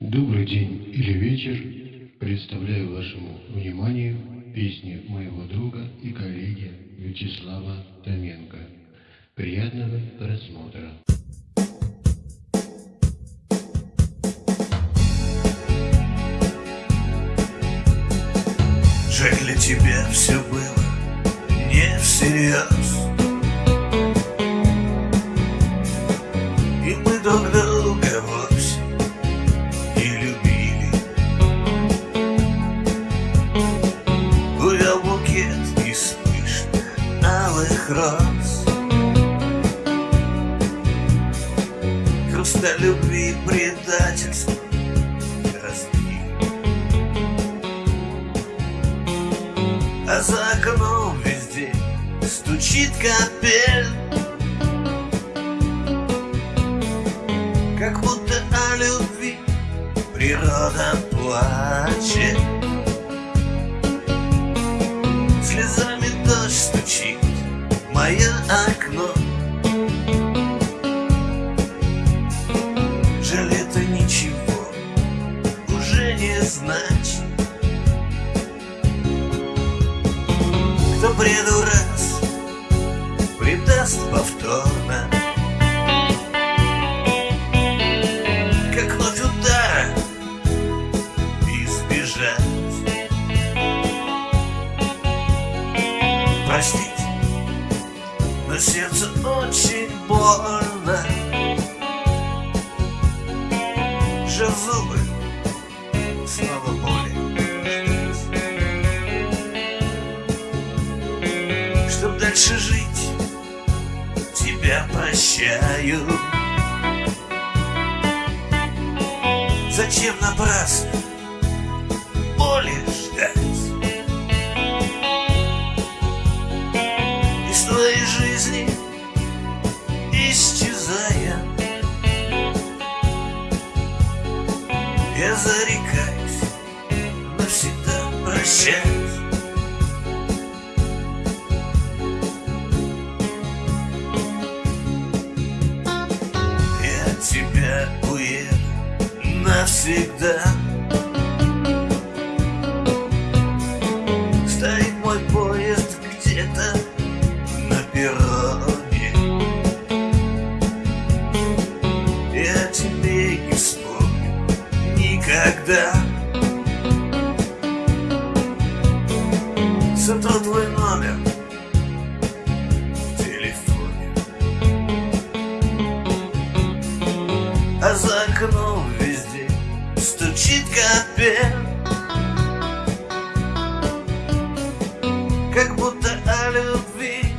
Добрый день или вечер. Представляю вашему вниманию песни моего друга и коллеги Вячеслава Томенко. Приятного просмотра. Жаль для тебя все было не всерьез алых роз Хрусталь любви и предательства разбили. А за окном везде стучит капель. Как будто о любви природа плачет. Слезами дождь стучит мое окно. Жаль, это ничего уже не значит. Кто преду раз предаст повторно. Как вновь удара избежать. Простите, но сердце очень больно. Сжав зубы, снова боли Чтоб дальше жить, тебя прощаю. Зачем напрасно? Боли Зарекаюсь навсегда прощать Я тебя уеду навсегда Сотру твой номер. В телефоне. А за окном везде стучит капель. Как будто о любви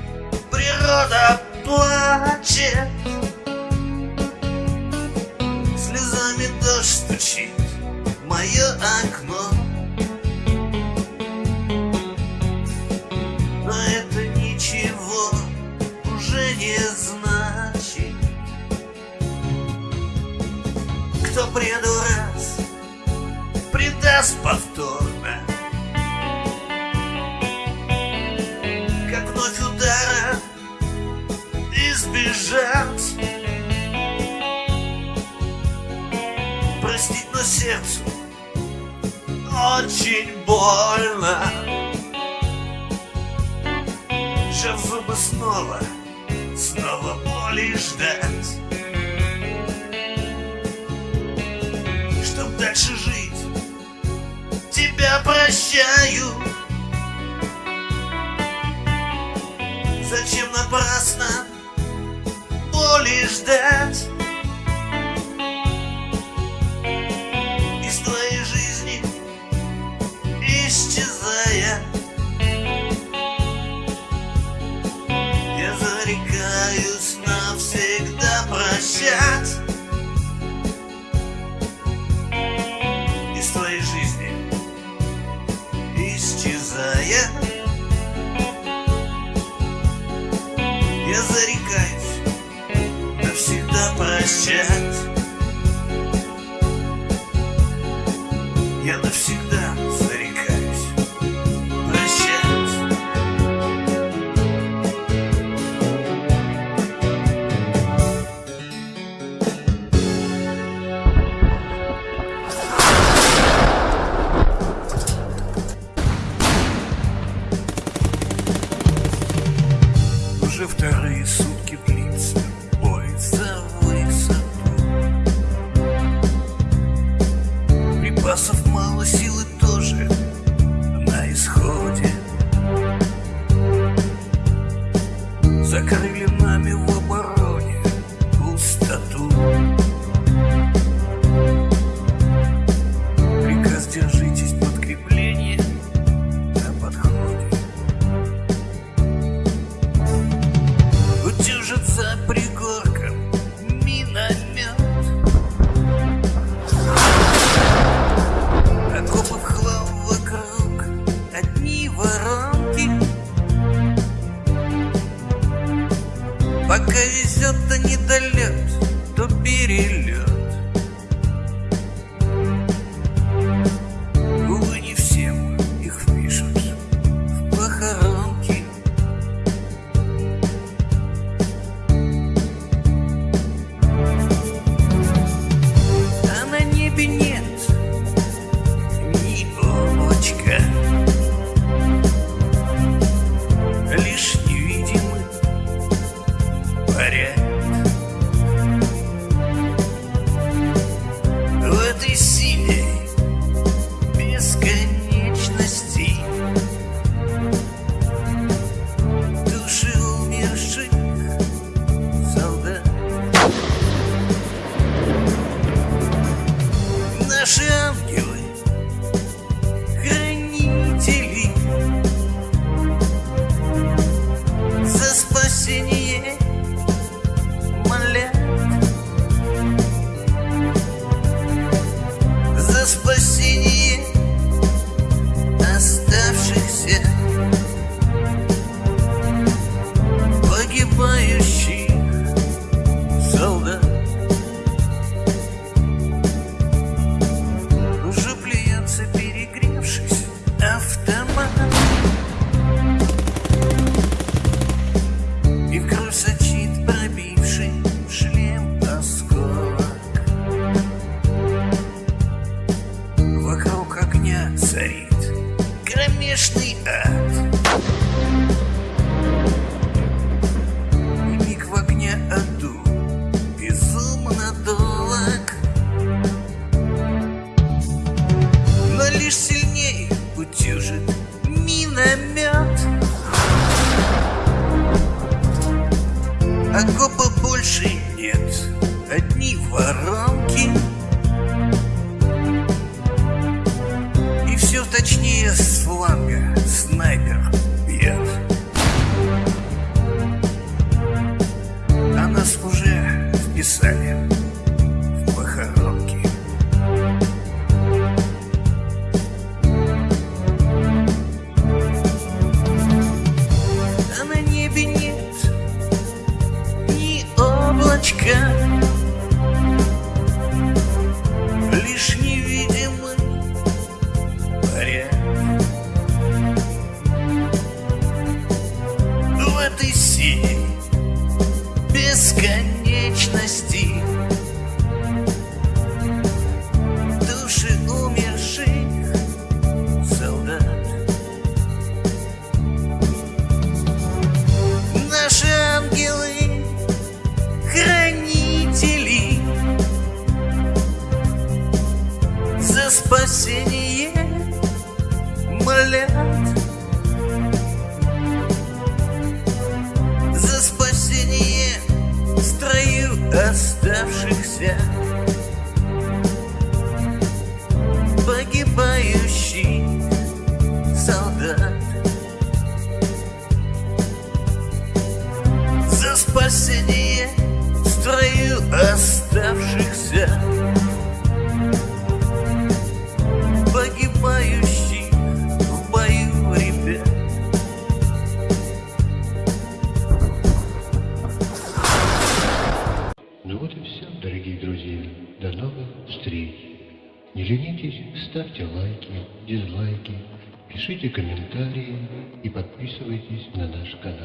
природа плачет не значит Кто преду раз предаст повторно. Как вновь удара избежать. Простить, но сердцу очень больно. Сжав зубы снова, снова боли ждать. Чтоб дальше жить, тебя прощаю. Зачем напрасно боли ждать Я зарекаюсь навсегда прощать запасов мало силы Cause синие молят, За спасение строю оставшихся. Погибать пишите комментарии и подписывайтесь на наш канал.